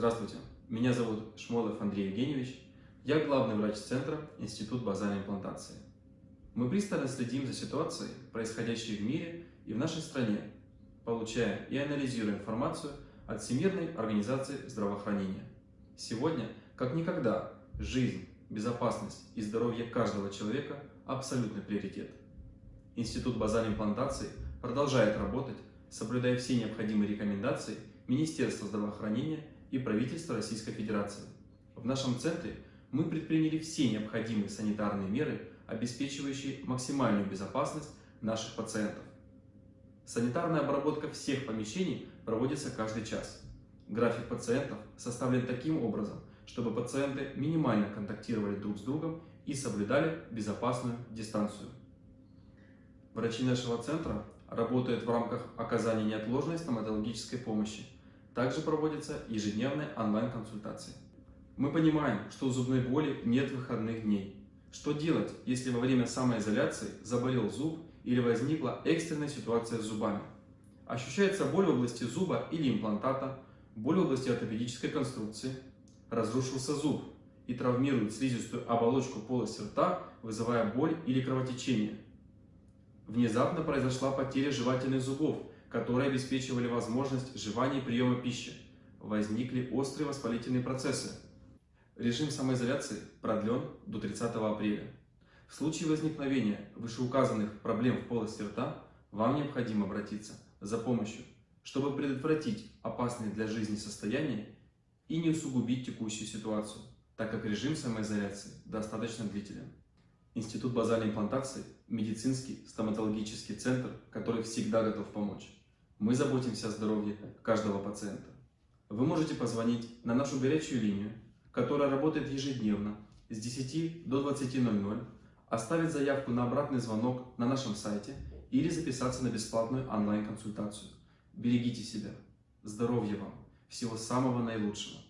Здравствуйте, меня зовут Шмолов Андрей Евгеньевич, я главный врач Центра Институт базальной имплантации. Мы пристально следим за ситуацией, происходящей в мире и в нашей стране, получая и анализируя информацию от Всемирной организации здравоохранения. Сегодня, как никогда, жизнь, безопасность и здоровье каждого человека – абсолютный приоритет. Институт базальной имплантации продолжает работать, соблюдая все необходимые рекомендации Министерства здравоохранения и правительства Российской Федерации. В нашем центре мы предприняли все необходимые санитарные меры, обеспечивающие максимальную безопасность наших пациентов. Санитарная обработка всех помещений проводится каждый час. График пациентов составлен таким образом, чтобы пациенты минимально контактировали друг с другом и соблюдали безопасную дистанцию. Врачи нашего центра работают в рамках оказания неотложной стоматологической помощи. Также проводятся ежедневные онлайн-консультации. Мы понимаем, что у зубной боли нет выходных дней. Что делать, если во время самоизоляции заболел зуб или возникла экстренная ситуация с зубами? Ощущается боль в области зуба или имплантата, боль в области ортопедической конструкции, разрушился зуб и травмирует слизистую оболочку полости рта, вызывая боль или кровотечение – Внезапно произошла потеря жевательных зубов, которые обеспечивали возможность жевания и приема пищи. Возникли острые воспалительные процессы. Режим самоизоляции продлен до 30 апреля. В случае возникновения вышеуказанных проблем в полости рта вам необходимо обратиться за помощью, чтобы предотвратить опасные для жизни состояния и не усугубить текущую ситуацию, так как режим самоизоляции достаточно длителен. Институт базальной имплантации – медицинский стоматологический центр, который всегда готов помочь. Мы заботимся о здоровье каждого пациента. Вы можете позвонить на нашу горячую линию, которая работает ежедневно с 10 до 20.00, оставить заявку на обратный звонок на нашем сайте или записаться на бесплатную онлайн-консультацию. Берегите себя. Здоровья вам. Всего самого наилучшего.